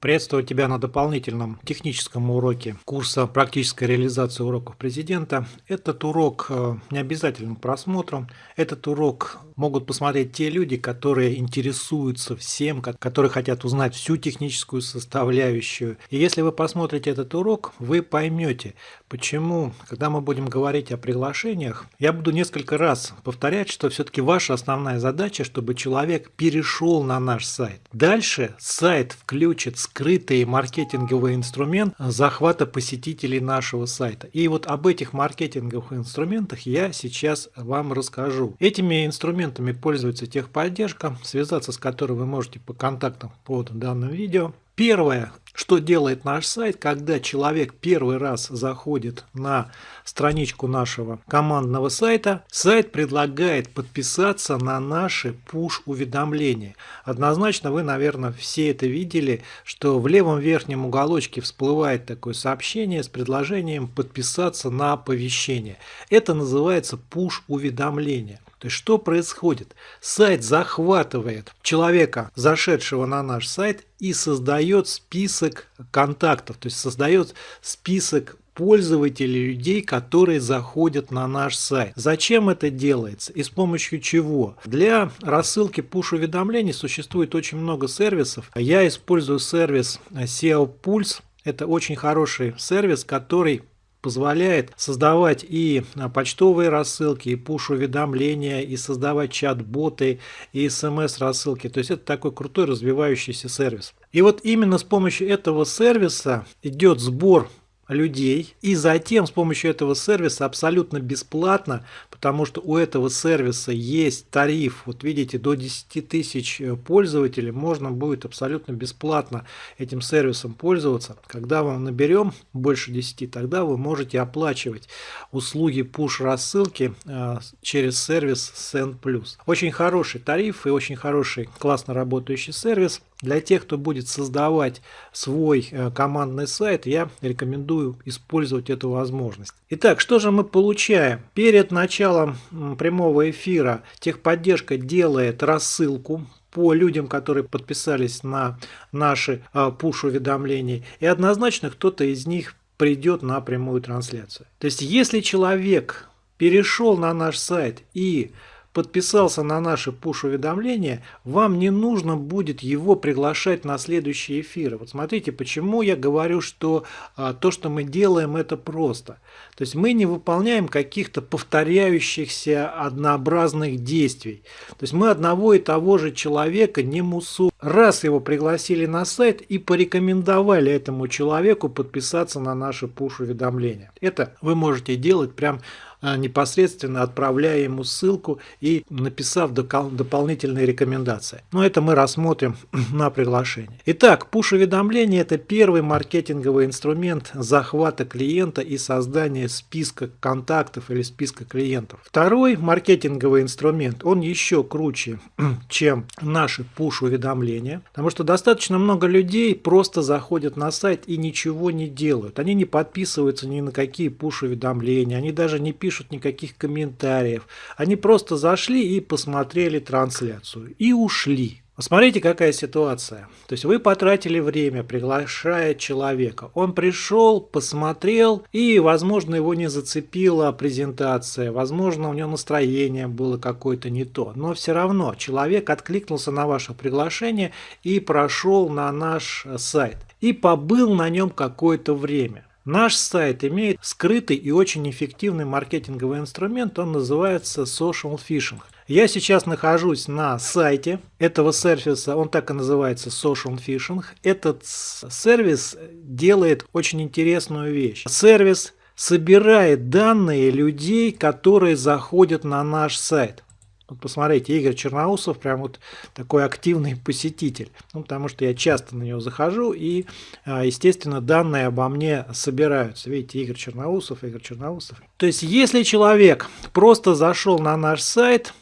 Приветствую тебя на дополнительном техническом уроке курса «Практическая реализация уроков президента». Этот урок э, не обязательно к просмотру. Этот урок могут посмотреть те люди, которые интересуются всем, которые хотят узнать всю техническую составляющую. И если вы посмотрите этот урок, вы поймете, почему, когда мы будем говорить о приглашениях, я буду несколько раз повторять, что все-таки ваша основная задача, чтобы человек перешел на наш сайт. Дальше сайт включит скрытый маркетинговый инструмент захвата посетителей нашего сайта. И вот об этих маркетинговых инструментах я сейчас вам расскажу. Этими инструментами пользуется техподдержка, связаться с которой вы можете по контактам под данным видео. Первое, что делает наш сайт, когда человек первый раз заходит на страничку нашего командного сайта, сайт предлагает подписаться на наши push-уведомления. Однозначно вы, наверное, все это видели, что в левом верхнем уголочке всплывает такое сообщение с предложением подписаться на оповещение. Это называется push-уведомление. То есть что происходит? Сайт захватывает человека, зашедшего на наш сайт, и создает список контактов, то есть создает список пользователей, людей, которые заходят на наш сайт. Зачем это делается и с помощью чего? Для рассылки push-уведомлений существует очень много сервисов. Я использую сервис SEO Pulse. Это очень хороший сервис, который позволяет создавать и а, почтовые рассылки, и пуш-уведомления, и создавать чат-боты, и смс-рассылки. То есть это такой крутой развивающийся сервис. И вот именно с помощью этого сервиса идет сбор людей. И затем с помощью этого сервиса абсолютно бесплатно, потому что у этого сервиса есть тариф, вот видите, до 10 тысяч э, пользователей можно будет абсолютно бесплатно этим сервисом пользоваться. Когда вам наберем больше 10, тогда вы можете оплачивать услуги push рассылки э, через сервис Send Plus. Очень хороший тариф и очень хороший классно работающий сервис. Для тех, кто будет создавать свой э, командный сайт, я рекомендую использовать эту возможность. Итак, что же мы получаем? Перед началом прямого эфира техподдержка делает рассылку по людям, которые подписались на наши э, пуш-уведомления. И однозначно кто-то из них придет на прямую трансляцию. То есть, если человек перешел на наш сайт и подписался на наши push-уведомления, вам не нужно будет его приглашать на следующие эфиры. Вот смотрите, почему я говорю, что а, то, что мы делаем, это просто. То есть мы не выполняем каких-то повторяющихся однообразных действий. То есть мы одного и того же человека не мусу. Раз его пригласили на сайт и порекомендовали этому человеку подписаться на наши push-уведомления. Это вы можете делать прям непосредственно отправляя ему ссылку и написав дополнительные рекомендации. Но это мы рассмотрим на приглашении. Итак, пуш-уведомление – это первый маркетинговый инструмент захвата клиента и создания списка контактов или списка клиентов. Второй маркетинговый инструмент, он еще круче, чем наши пуш-уведомления, потому что достаточно много людей просто заходят на сайт и ничего не делают. Они не подписываются ни на какие пуш-уведомления, они даже не пишут пишут никаких комментариев. Они просто зашли и посмотрели трансляцию. И ушли. Посмотрите, какая ситуация. То есть вы потратили время, приглашая человека. Он пришел, посмотрел, и, возможно, его не зацепила презентация, возможно, у него настроение было какое-то не то. Но все равно человек откликнулся на ваше приглашение и прошел на наш сайт. И побыл на нем какое-то время. Наш сайт имеет скрытый и очень эффективный маркетинговый инструмент, он называется Social Phishing. Я сейчас нахожусь на сайте этого сервиса, он так и называется Social Phishing. Этот сервис делает очень интересную вещь. Сервис собирает данные людей, которые заходят на наш сайт. Вот посмотрите, Игорь Черноусов прям вот такой активный посетитель. Ну, потому что я часто на него захожу и, а, естественно, данные обо мне собираются. Видите, Игорь Черноусов, Игорь Черноусов. То есть, если человек просто зашел на наш сайт,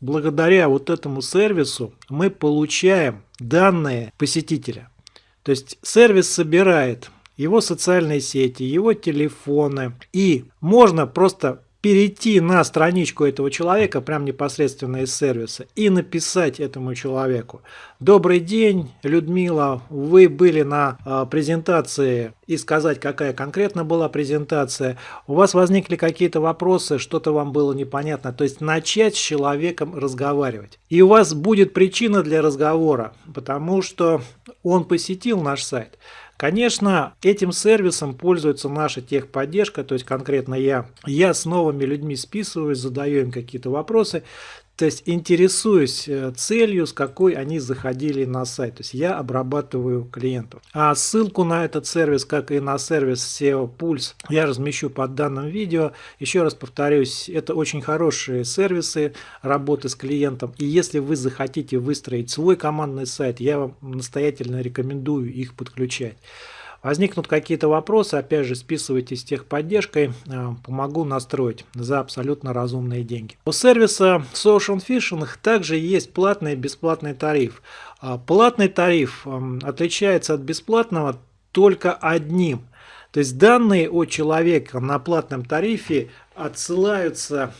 благодаря вот этому сервису мы получаем данные посетителя. То есть, сервис собирает его социальные сети, его телефоны. И можно просто перейти на страничку этого человека, прям непосредственно из сервиса, и написать этому человеку. Добрый день, Людмила, вы были на э, презентации и сказать, какая конкретно была презентация. У вас возникли какие-то вопросы, что-то вам было непонятно. То есть начать с человеком разговаривать. И у вас будет причина для разговора, потому что он посетил наш сайт. Конечно, этим сервисом пользуется наша техподдержка, то есть конкретно я. Я с новыми людьми списываюсь, задаю им какие-то вопросы. То есть интересуюсь э, целью, с какой они заходили на сайт. То есть я обрабатываю клиентов. А ссылку на этот сервис, как и на сервис SEO Pulse, я размещу под данным видео. Еще раз повторюсь, это очень хорошие сервисы работы с клиентом. И если вы захотите выстроить свой командный сайт, я вам настоятельно рекомендую их подключать. Возникнут какие-то вопросы, опять же, списывайтесь с техподдержкой, э, помогу настроить за абсолютно разумные деньги. У сервиса Social Fishing также есть платный и бесплатный тариф. А, платный тариф эм, отличается от бесплатного только одним. То есть данные о человеке на платном тарифе отсылаются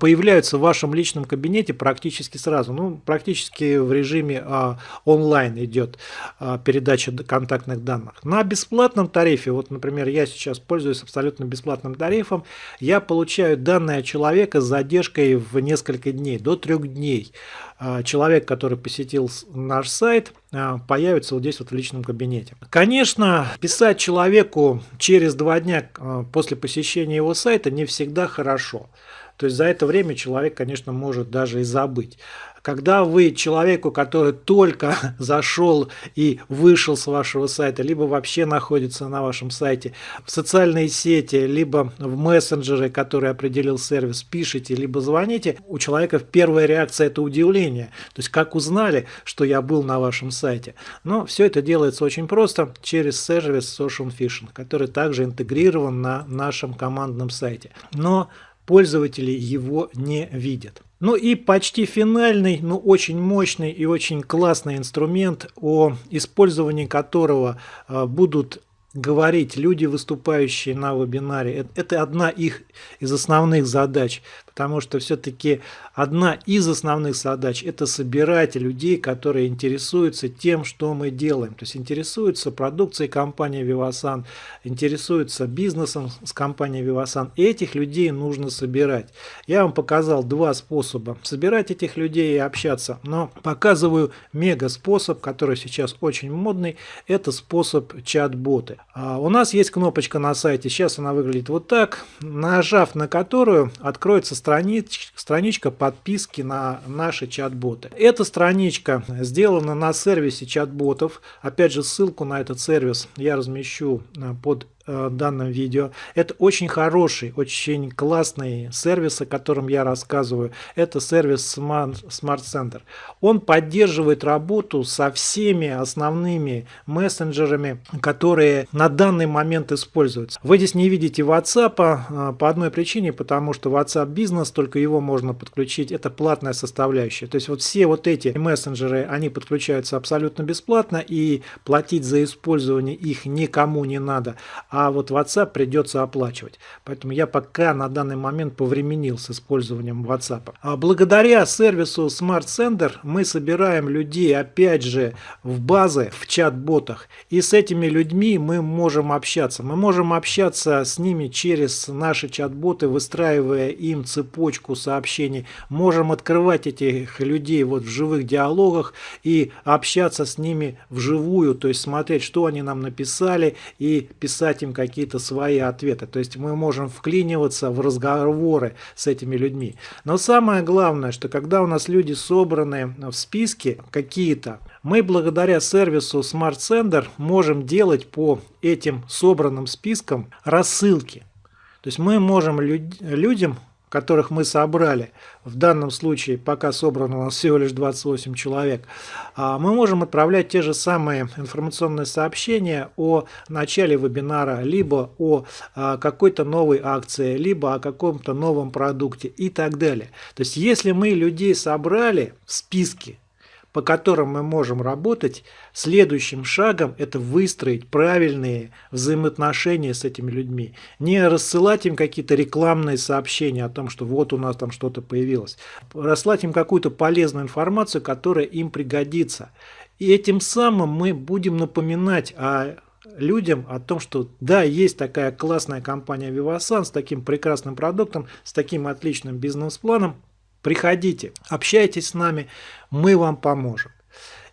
появляются в вашем личном кабинете практически сразу. Ну, практически в режиме а, онлайн идет а, передача контактных данных. На бесплатном тарифе, вот, например, я сейчас пользуюсь абсолютно бесплатным тарифом, я получаю данные человека с задержкой в несколько дней, до трех дней. А, человек, который посетил наш сайт, а, появится вот здесь вот в личном кабинете. Конечно, писать человеку через два дня а, после посещения его сайта не всегда хорошо. То есть за это время человек, конечно, может даже и забыть. Когда вы человеку, который только зашел и вышел с вашего сайта, либо вообще находится на вашем сайте, в социальные сети, либо в мессенджеры, которые определил сервис, пишете, либо звоните, у человека первая реакция это удивление. То есть как узнали, что я был на вашем сайте. Но все это делается очень просто через сервис Social Fishing, который также интегрирован на нашем командном сайте. Но пользователи его не видят. Ну и почти финальный, но очень мощный и очень классный инструмент, о использовании которого а, будут говорить люди, выступающие на вебинаре. Это одна их из основных задач потому что все-таки одна из основных задач – это собирать людей, которые интересуются тем, что мы делаем. То есть интересуются продукцией компании Vivasan, интересуются бизнесом с компанией Vivasan. Этих людей нужно собирать. Я вам показал два способа собирать этих людей и общаться, но показываю мега способ, который сейчас очень модный, это способ чат-боты. А у нас есть кнопочка на сайте, сейчас она выглядит вот так, нажав на которую откроется странич, страничка подписки на наши чат-боты. Эта страничка сделана на сервисе чат-ботов. Опять же, ссылку на этот сервис я размещу э, под Э, данном видео. Это очень хороший, очень классный сервис, о котором я рассказываю. Это сервис Smart, Center. Он поддерживает работу со всеми основными мессенджерами, которые на данный момент используются. Вы здесь не видите WhatsApp э, по одной причине, потому что WhatsApp бизнес, только его можно подключить. Это платная составляющая. То есть вот все вот эти мессенджеры, они подключаются абсолютно бесплатно и платить за использование их никому не надо а вот WhatsApp придется оплачивать. Поэтому я пока на данный момент повременил с использованием WhatsApp. А благодаря сервису Smart Sender мы собираем людей опять же в базы, в чат-ботах. И с этими людьми мы можем общаться. Мы можем общаться с ними через наши чат-боты, выстраивая им цепочку сообщений. Можем открывать этих людей вот в живых диалогах и общаться с ними вживую, то есть смотреть, что они нам написали и писать им какие-то свои ответы. То есть мы можем вклиниваться в разговоры с этими людьми. Но самое главное, что когда у нас люди собраны в списке какие-то, мы благодаря сервису Smart Sender можем делать по этим собранным спискам рассылки. То есть мы можем люд людям которых мы собрали, в данном случае пока собрано у нас всего лишь 28 человек, а, мы можем отправлять те же самые информационные сообщения о начале вебинара, либо о а, какой-то новой акции, либо о каком-то новом продукте и так далее. То есть если мы людей собрали в списке, по которым мы можем работать, следующим шагом это выстроить правильные взаимоотношения с этими людьми. Не рассылать им какие-то рекламные сообщения о том, что вот у нас там что-то появилось. Рассылать им какую-то полезную информацию, которая им пригодится. И этим самым мы будем напоминать о людям о том, что да, есть такая классная компания Vivasan с таким прекрасным продуктом, с таким отличным бизнес-планом. Приходите, общайтесь с нами, мы вам поможем.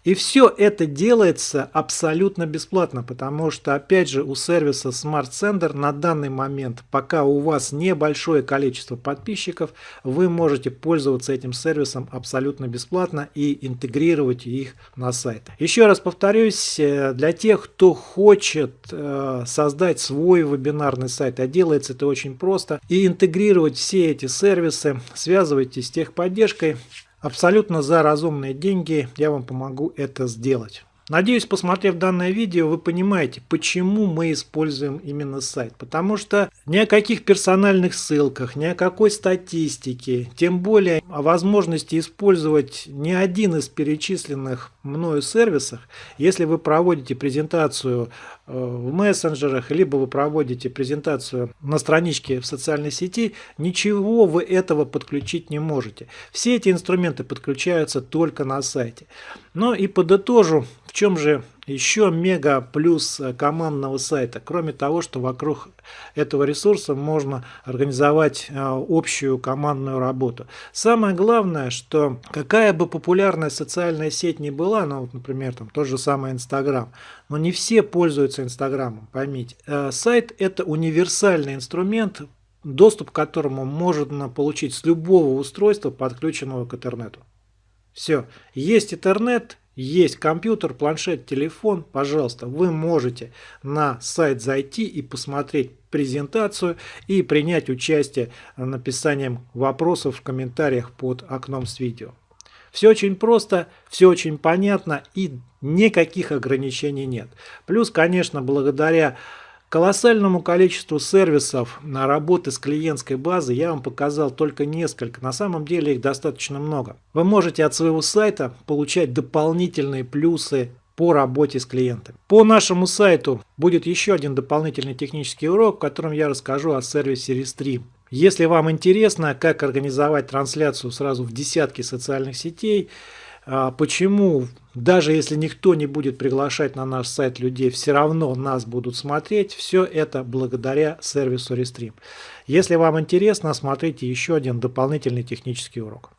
И все это делается абсолютно бесплатно, потому что, опять же, у сервиса Smart Sender на данный момент, пока у вас небольшое количество подписчиков, вы можете пользоваться этим сервисом абсолютно бесплатно и интегрировать их на сайт. Еще раз повторюсь, э, для тех, кто хочет э, создать свой вебинарный сайт, а делается это очень просто, и интегрировать все эти сервисы, связывайтесь с техподдержкой, Абсолютно за разумные деньги я вам помогу это сделать. Надеюсь, посмотрев данное видео, вы понимаете, почему мы используем именно сайт. Потому что ни о каких персональных ссылках, ни о какой статистике, тем более о возможности использовать ни один из перечисленных мною сервисах, если вы проводите презентацию э, в мессенджерах, либо вы проводите презентацию на страничке в социальной сети, ничего вы этого подключить не можете. Все эти инструменты подключаются только на сайте. Но и подытожу, в чем же еще мега плюс командного сайта, кроме того, что вокруг этого ресурса можно организовать э, общую командную работу. Самое главное, что какая бы популярная социальная сеть ни была, ну, вот, например, там тот же самый Инстаграм, но не все пользуются Инстаграмом, поймите. Э, сайт это универсальный инструмент, доступ к которому можно получить с любого устройства, подключенного к интернету. Все, есть интернет, есть компьютер, планшет, телефон, пожалуйста, вы можете на сайт зайти и посмотреть презентацию и принять участие написанием вопросов в комментариях под окном с видео. Все очень просто, все очень понятно и никаких ограничений нет. Плюс, конечно, благодаря колоссальному количеству сервисов на работы с клиентской базой я вам показал только несколько. На самом деле их достаточно много. Вы можете от своего сайта получать дополнительные плюсы по работе с клиентами. По нашему сайту будет еще один дополнительный технический урок, в котором я расскажу о сервисе Restream. Если вам интересно, как организовать трансляцию сразу в десятки социальных сетей, почему, даже если никто не будет приглашать на наш сайт людей, все равно нас будут смотреть, все это благодаря сервису Restream. Если вам интересно, смотрите еще один дополнительный технический урок.